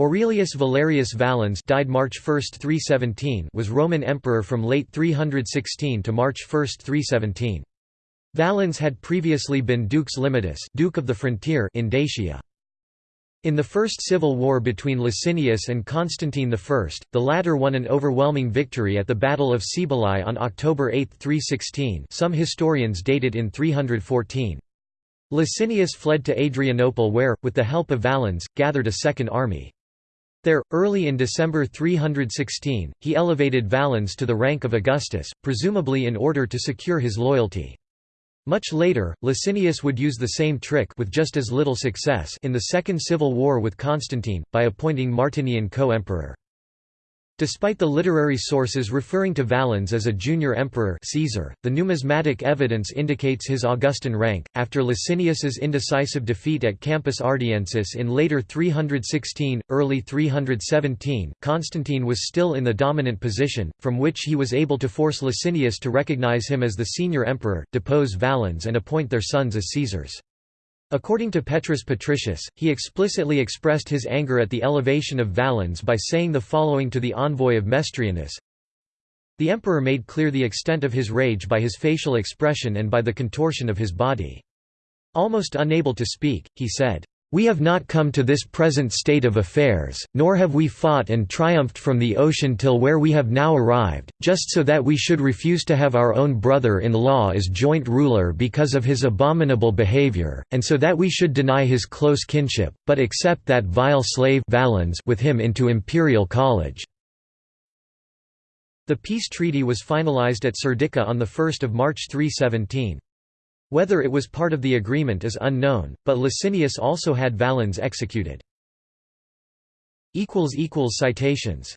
Aurelius Valerius Valens died March 1, 317 was Roman emperor from late 316 to March 1, 317. Valens had previously been Dux Limitis Duke of the Frontier in Dacia. In the First Civil War between Licinius and Constantine I, the latter won an overwhelming victory at the Battle of Cibalae on October 8, 316 some historians date it in 314. Licinius fled to Adrianople where, with the help of Valens, gathered a second army. There, early in December 316, he elevated Valens to the rank of Augustus, presumably in order to secure his loyalty. Much later, Licinius would use the same trick with just as little success in the Second Civil War with Constantine, by appointing Martinian co-emperor. Despite the literary sources referring to Valens as a junior emperor Caesar, the numismatic evidence indicates his Augustan rank. After Licinius's indecisive defeat at Campus Ardiensis in later 316, early 317, Constantine was still in the dominant position, from which he was able to force Licinius to recognize him as the senior emperor, depose Valens and appoint their sons as Caesars. According to Petrus Patricius, he explicitly expressed his anger at the elevation of Valens by saying the following to the envoy of Mestrianus, The emperor made clear the extent of his rage by his facial expression and by the contortion of his body. Almost unable to speak, he said, we have not come to this present state of affairs, nor have we fought and triumphed from the ocean till where we have now arrived, just so that we should refuse to have our own brother-in-law as joint ruler because of his abominable behavior, and so that we should deny his close kinship, but accept that vile slave Valens with him into imperial college." The peace treaty was finalized at Serdica on 1 March 317. Whether it was part of the agreement is unknown, but Licinius also had Valens executed. Citations